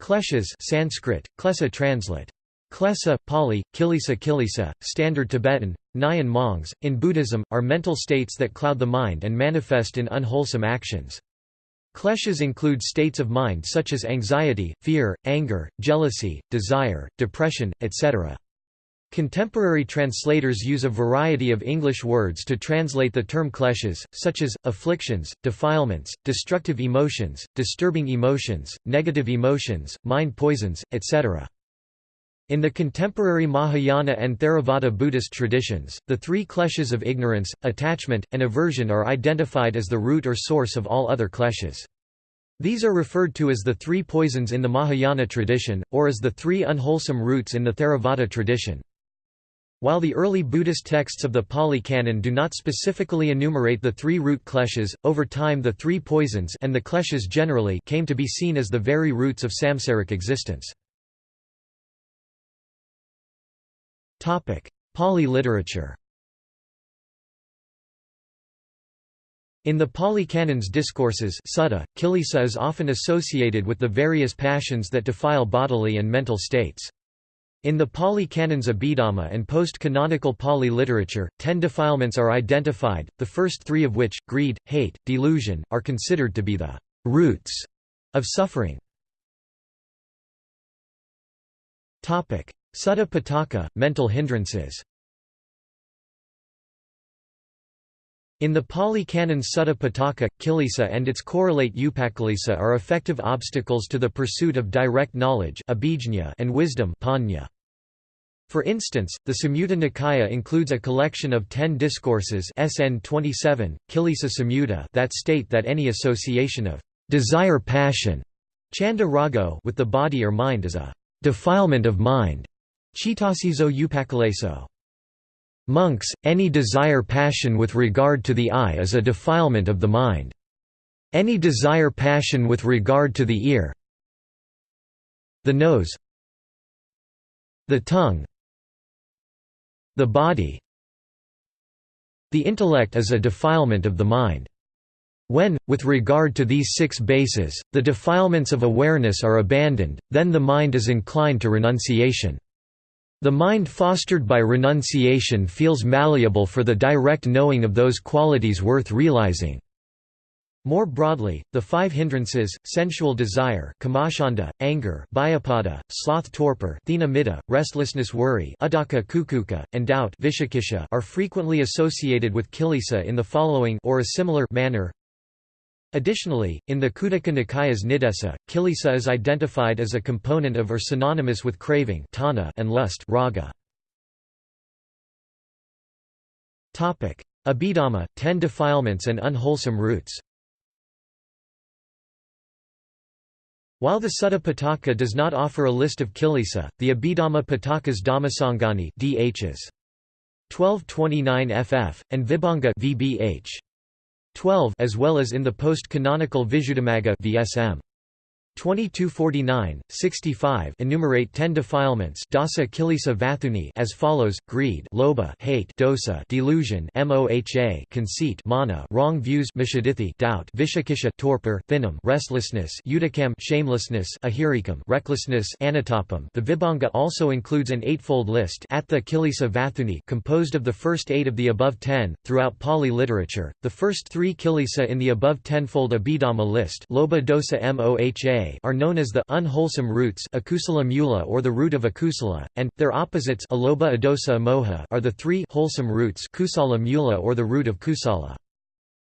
Kleshas Sanskrit, klesa translate. Klesa, Pali, Kilisa Kilisa, Standard Tibetan, Nyan Mongs, in Buddhism, are mental states that cloud the mind and manifest in unwholesome actions. Kleshas include states of mind such as anxiety, fear, anger, jealousy, desire, depression, etc. Contemporary translators use a variety of English words to translate the term kleshas, such as, afflictions, defilements, destructive emotions, disturbing emotions, negative emotions, mind poisons, etc. In the contemporary Mahayana and Theravada Buddhist traditions, the three kleshas of ignorance, attachment, and aversion are identified as the root or source of all other kleshas. These are referred to as the three poisons in the Mahayana tradition, or as the three unwholesome roots in the Theravada tradition. While the early Buddhist texts of the Pali Canon do not specifically enumerate the three root kleshas, over time the three poisons and the kleshas generally came to be seen as the very roots of samsaric existence. Pali literature In the Pali Canon's discourses sutta, kilesa is often associated with the various passions that defile bodily and mental states. In the Pali Canon's Abhidhamma and post-canonical Pali literature, ten defilements are identified, the first three of which, greed, hate, delusion, are considered to be the «roots» of suffering. Sutta Pitaka, mental hindrances In the Pali Canon Sutta Pitaka, kilesa and its correlate upakilesa are effective obstacles to the pursuit of direct knowledge and wisdom For instance, the Samyutta Nikaya includes a collection of ten discourses SN 27, Kilesa Samyutta that state that any association of desire passion chanda rago with the body or mind is a defilement of mind chitasizo upakileso. Monks, any desire passion with regard to the eye is a defilement of the mind. Any desire passion with regard to the ear the nose the tongue the body the intellect is a defilement of the mind. When, with regard to these six bases, the defilements of awareness are abandoned, then the mind is inclined to renunciation. The mind fostered by renunciation feels malleable for the direct knowing of those qualities worth realizing. More broadly, the five hindrances, sensual desire kamacchanda, anger bhayapada, sloth torpor thina restlessness worry udaka kukuka, and doubt vishakisha are frequently associated with kilesa in the following or a similar manner Additionally, in the Khuddaka Nikaya's Niddesa, kilesa is identified as a component of or synonymous with craving and lust raga. Abhidhamma, ten defilements and unwholesome roots While the Sutta Pitaka does not offer a list of kilesa, the Abhidhamma Pitaka's Dhammasangani DHs. 1229 ff, and Vibhanga VBH. 12 as well as in the post-canonical Visuddhimagga VSM. 2249, 65 enumerate ten defilements dasa kilesa vatthuni as follows: greed, lobha hate, dosa, delusion, moha, conceit, mana, wrong views, mishadithi, doubt, vishakisha, torpor, thinam, restlessness, udakam, shamelessness, ahirikam, recklessness, anatapam. The Vibhanga also includes an eightfold list the kilesa vatthuni composed of the first eight of the above ten. Throughout Pali literature, the first three kilesa in the above tenfold Abhidhamma list, lobha dosa, moha are known as the unwholesome roots akusala mula or the root of akusala, and, their opposites alobha adosa amoha are the three wholesome roots kusala mula or the root of kusala.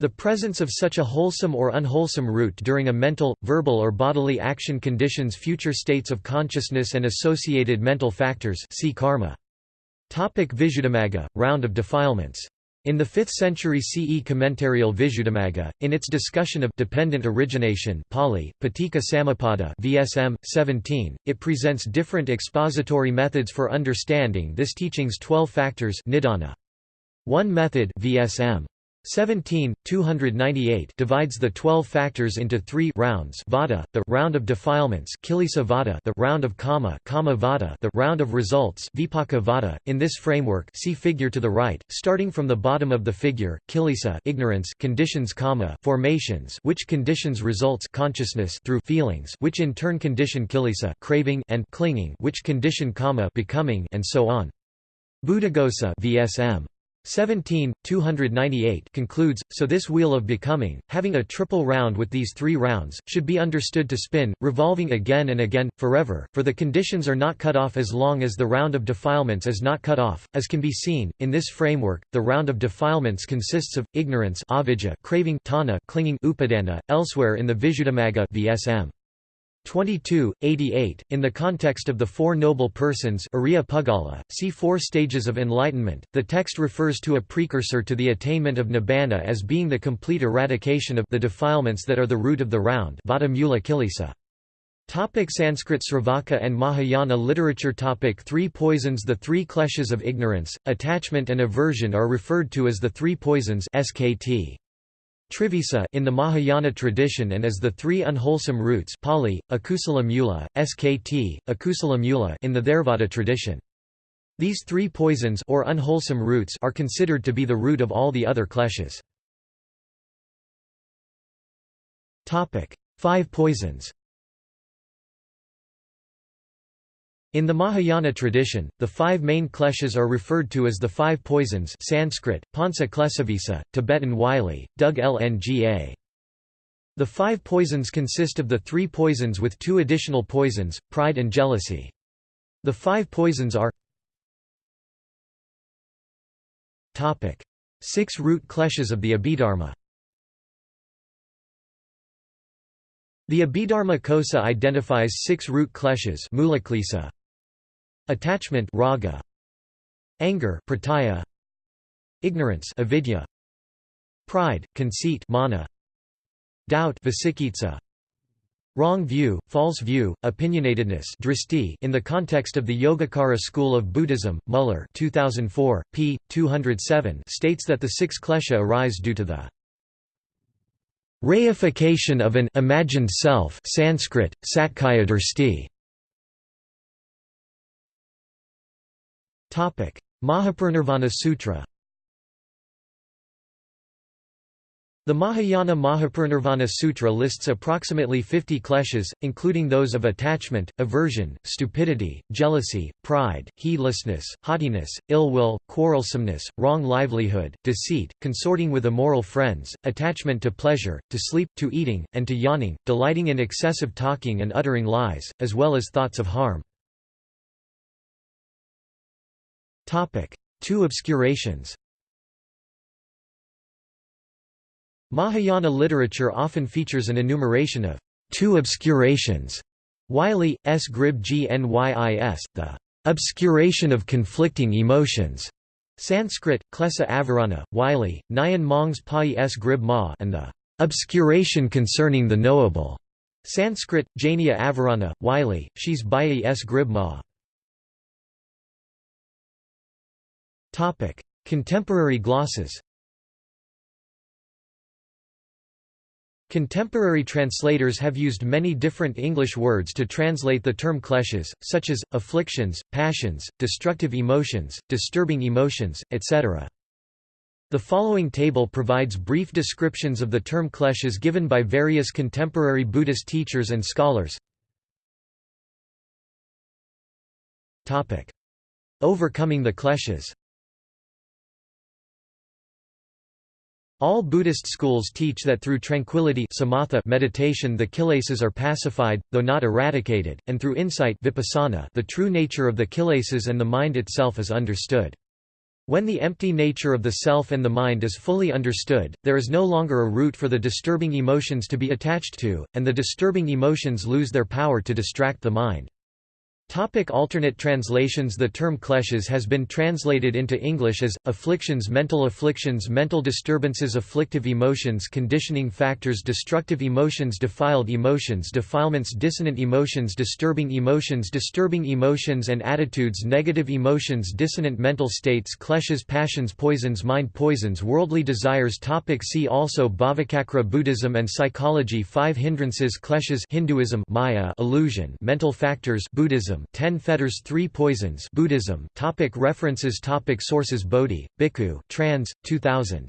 The presence of such a wholesome or unwholesome root during a mental, verbal or bodily action conditions future states of consciousness and associated mental factors see karma. Topic Visuddhimagga, round of defilements in the 5th century CE Commentarial Visuddhimagga, in its discussion of dependent origination Pali, Paticca Samuppada VSM, 17, it presents different expository methods for understanding this teaching's 12 factors nidana. One method VSM. 17, 298 divides the 12 factors into three rounds vada, the round of defilements kilesa vada, the round of kamma, kamma vada, the round of results vipaka vada. In this framework see figure to the right, starting from the bottom of the figure, kilesa ignorance conditions kamma formations which conditions results consciousness through feelings which in turn condition kilesa craving and clinging which condition kamma becoming and so on. Buddhaghosa VSM 17, 298 concludes, so this wheel of becoming, having a triple round with these three rounds, should be understood to spin, revolving again and again, forever, for the conditions are not cut off as long as the round of defilements is not cut off. As can be seen, in this framework, the round of defilements consists of, ignorance avijja, craving tanha, clinging upadana, elsewhere in the Visuddhimagga VSM. 22, 88, in the context of the Four Noble Persons see Four Stages of Enlightenment, the text refers to a precursor to the attainment of nibbana as being the complete eradication of the defilements that are the root of the round Topic Sanskrit Sravaka and Mahayana literature Topic Three poisons The three kleshas of ignorance, attachment and aversion are referred to as the three poisons SKT. Trivisa in the Mahayana tradition and as the three unwholesome roots Pali, Akusala Mula, Skt, Akusala Mula in the Theravada tradition. These three poisons or unwholesome roots are considered to be the root of all the other kleshas. Five poisons In the Mahayana tradition, the five main kleshas are referred to as the five poisons Sanskrit, Pansa Klesavisa, Tibetan Wylie, dug Lnga. The five poisons consist of the three poisons with two additional poisons, pride and jealousy. The five poisons are Six root kleshas of the Abhidharma The Abhidharma Kosa identifies six root kleshas Attachment raga. Anger prataya. Ignorance avidya. Pride, conceit mana. Doubt vicikitsa. Wrong view, false view, opinionatedness dristi in the context of the Yogacara school of Buddhism, Muller 2004, p. 207 states that the six klesha arise due to the reification of an imagined self Sanskrit, satkaya Mahaparinirvana Sutra The Mahayana Mahaparinirvana Sutra lists approximately 50 kleshas, including those of attachment, aversion, stupidity, jealousy, pride, heedlessness, haughtiness, ill will, quarrelsomeness, wrong livelihood, deceit, consorting with immoral friends, attachment to pleasure, to sleep, to eating, and to yawning, delighting in excessive talking and uttering lies, as well as thoughts of harm. Two obscurations Mahayana literature often features an enumeration of two obscurations. Wylie, S. Grib Gnys, the obscuration of conflicting emotions. Sanskrit, Klesa Avarana, Wylie, Nyan Mongs Pai S. Grib Ma and the obscuration concerning the knowable. Sanskrit, Jania Avarana, Wylie, Shes Bai S. Grib Ma. Topic: Contemporary glosses. Contemporary translators have used many different English words to translate the term kleshas, such as, afflictions, passions, destructive emotions, disturbing emotions, etc. The following table provides brief descriptions of the term kleshas given by various contemporary Buddhist teachers and scholars. Overcoming the kleshas All Buddhist schools teach that through tranquility samatha meditation the kilesas are pacified, though not eradicated, and through insight vipassana the true nature of the kilesas and the mind itself is understood. When the empty nature of the self and the mind is fully understood, there is no longer a root for the disturbing emotions to be attached to, and the disturbing emotions lose their power to distract the mind. Topic alternate translations. The term kleshas has been translated into English as, afflictions mental afflictions mental disturbances afflictive emotions conditioning factors destructive emotions defiled emotions defilements dissonant emotions disturbing emotions disturbing emotions and attitudes negative emotions dissonant mental states kleshas passions poisons mind poisons worldly desires. Topic See also Bhavacakra Buddhism and psychology. Five hindrances kleshas Hinduism Maya illusion mental factors Buddhism Buddhism 10 fetters 3 poisons Buddhism topic References topic Sources Bodhi, Bhikkhu trans, 2000.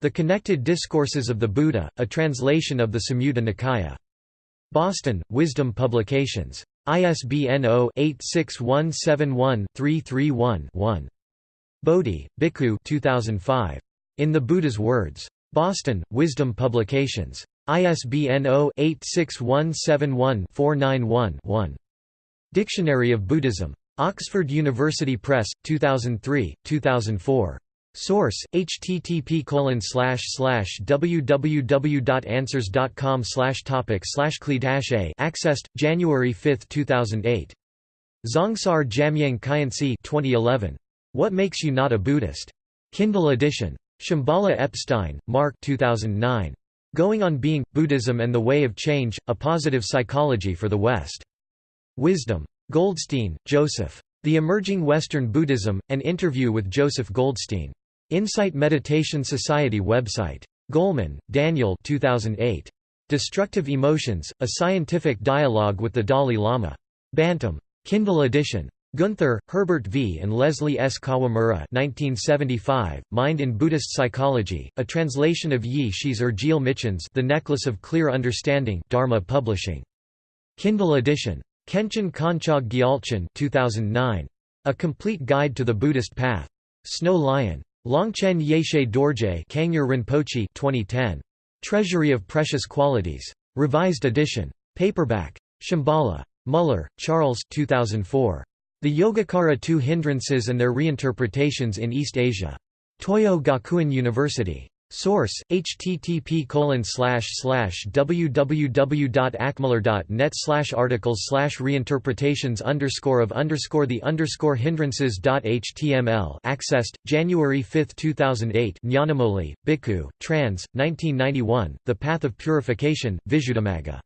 The Connected Discourses of the Buddha, a translation of the Samyutta Nikaya. Boston, Wisdom Publications. ISBN 0-86171-331-1. Bodhi, Bhikkhu 2005. In the Buddha's Words. Boston, Wisdom Publications. ISBN 0-86171-491-1. Dictionary of Buddhism. Oxford University Press, 2003, 2004. Source: http www.answers.com topic slash accessed January 5, 2008. Dzongsar Jamyang Khyentse 2011. What Makes You Not a Buddhist? Kindle edition. Shambhala Epstein, Mark 2009. Going on Being, Buddhism and the Way of Change, A Positive Psychology for the West. Wisdom. Goldstein, Joseph. The Emerging Western Buddhism, an interview with Joseph Goldstein. Insight Meditation Society website. Goleman, Daniel 2008. Destructive Emotions, A Scientific Dialogue with the Dalai Lama. Bantam. Kindle edition. Guenther, Herbert V. and Leslie S. Kawamura 1975, Mind in Buddhist Psychology, a translation of Yi Shi's Urgile Michins The Necklace of Clear Understanding Dharma Publishing. Kindle edition. Khenchen Konchog Gyaltsen 2009. A Complete Guide to the Buddhist Path. Snow Lion. Longchen Yeshe Dorje Kangyer Rinpoche 2010. Treasury of Precious Qualities. Revised edition. Paperback. Shambhala. Muller, Charles 2004. The Yogacara Two Hindrances and Their Reinterpretations in East Asia. Toyo Gakuen University. Source: http www.acmuller.net articles reinterpretations underscore of underscore the underscore hindrances.html accessed January 5, 2008. Nyanamoli, Bhikkhu, trans. 1991. The Path of Purification. Visuddhimagga.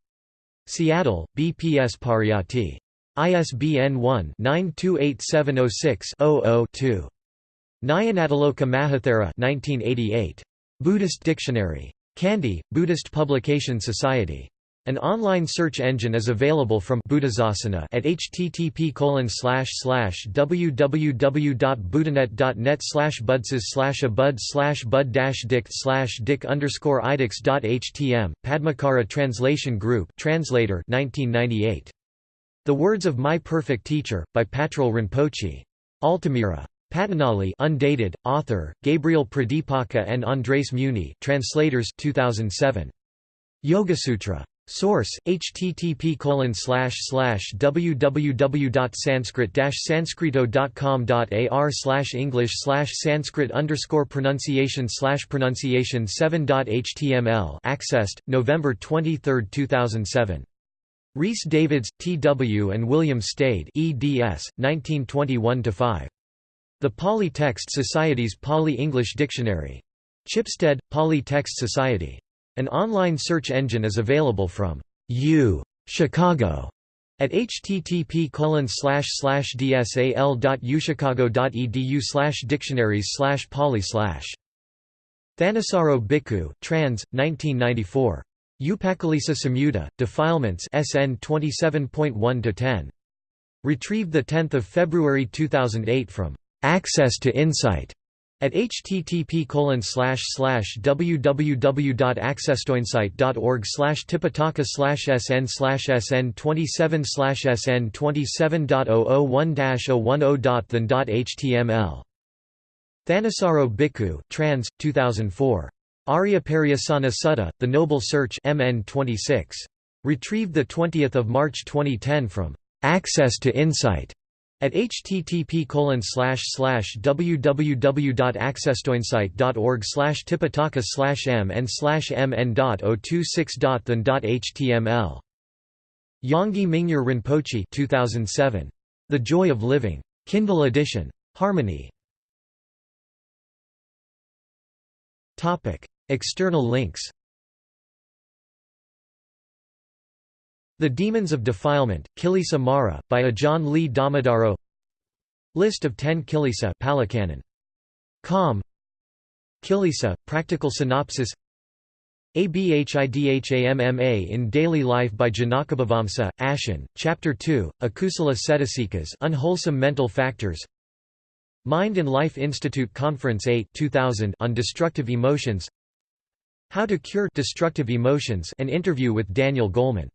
Seattle: BPS Pariyatti. ISBN 1-928706-00-2. Nyanatiloka Mahathera 1988. Buddhist Dictionary. Kandy, Buddhist Publication Society. An online search engine is available from Buddhasasana at http www.buddhanet.net slash budses slash abud slash bud dict slash dick underscore idix.htm, Padmakara Translation Group translator 1998. The Words of My Perfect Teacher, by Patrul Rinpoche. Altamira. Patanjali undated, author, Gabriel Pradipaka and Andres Muni translators 2007. Yogasutra. Source: http www.sanskrit-sanskrit.com.ar English Sanskrit pronunciation pronunciation 7.html accessed, November 23, 2007. Rhys Davids, T. W. and William Stede eds. 1921–5. The Pali Text Society's Pali-English Dictionary. Chipstead, Pali Text Society. An online search engine is available from U Chicago at http colon slash slash dsal.uchicago.edu dictionaries pali Thanissaro Bhikkhu, trans. 1994. Upakkilesa Samyutta, Defilements SN 27.1-10. Retrieved 10 February 2008 from Access to Insight at http www.accesstoinsight.org tipitaka sn sn 27 sn 27.001-010.than.html Thanissaro Bhikkhu, trans. 2004. Arya Sutta, The Noble Search MN 26. Retrieved 20 March 2010 from Access to Insight at http www.accesstoinsight.org tipitaka mn mn.026.than.html Yongey Mingyur Rinpoche 2007. The Joy of Living. Kindle edition. Harmony. Topic External links The Demons of Defilement, Kilisa Mara, by Ajahn Lee Dhammadharo List of 10 Kilisa Palicanon. Com. Kilisa, Practical Synopsis. Abhidhamma in Daily Life by Janakabhivamsa, Ashin, Chapter 2, Akusala Cetasikas Unwholesome Mental Factors. Mind and Life Institute Conference 8 2000 on Destructive Emotions. How to Cure Destructive Emotions an interview with Daniel Goleman